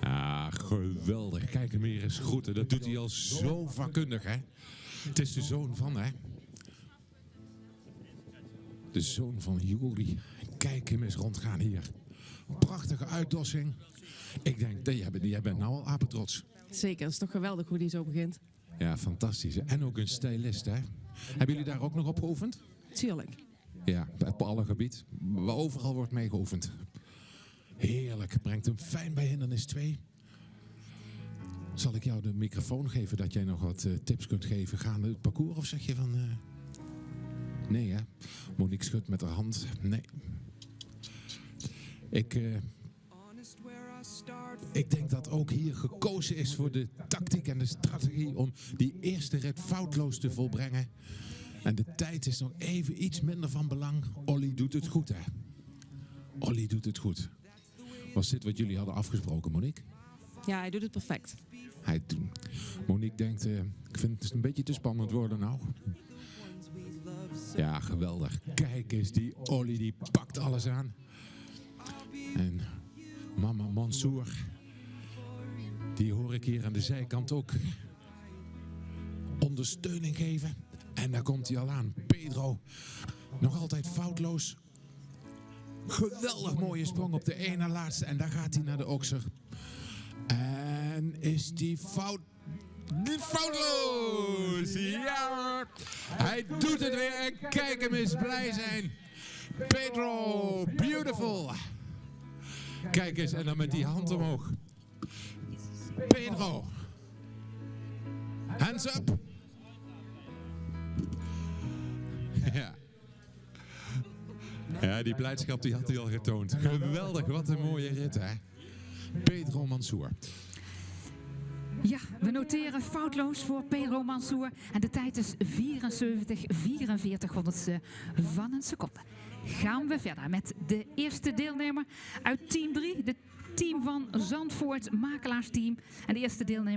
Ah, geweldig. Kijk hem hier eens groeten. Dat doet hij al zo vakkundig, hè? Het is de zoon van, hè? De zoon van Juri. Kijk hem eens rondgaan hier. Prachtige uitdossing. Ik denk, jij bent, jij bent nou al apetrots. Zeker, het is toch geweldig hoe die zo begint. Ja, fantastisch. En ook een stylist, hè? Hebben jullie daar ook nog op geoefend? Tuurlijk. Ja, op alle gebied. Overal wordt mee geoefend. Heerlijk. Brengt hem fijn bij hindernis 2. Zal ik jou de microfoon geven dat jij nog wat eh, tips kunt geven gaande het parcours? Of zeg je van... eh, Nee, hè? Monique schudt met haar hand. Nee. Ik, eh, ik denk dat ook hier gekozen is voor de tactiek en de strategie om die eerste rit foutloos te volbrengen. En de tijd is nog even iets minder van belang. Olly doet het goed, hè? Olly doet het goed. Was dit wat jullie hadden afgesproken, Monique? Ja, hij doet het perfect. Hij, Monique denkt, eh, ik vind het een beetje te spannend worden nou. Ja, geweldig. Kijk eens, die Olly die pakt alles aan. En mama Mansour, die hoor ik hier aan de zijkant ook ondersteuning geven. En daar komt hij al aan. Pedro, nog altijd foutloos. Geweldig mooie sprong op de ene laatste. En daar gaat hij naar de okser. En is die fout... Die foutloos! Ja! Hij doet het weer en kijk hem eens blij zijn. Pedro, beautiful! Kijk eens, en dan met die hand omhoog. Pedro. Hands up. Ja. Ja, die blijdschap die had hij al getoond. Geweldig, wat een mooie rit hè. Pedro Mansour. Ja, we noteren foutloos voor Pedro Mansour. En de tijd is 74, 44 honderdste van een seconde. Gaan we verder met de eerste deelnemer uit team 3. De team van Zandvoort makelaarsteam. En de eerste deelnemer.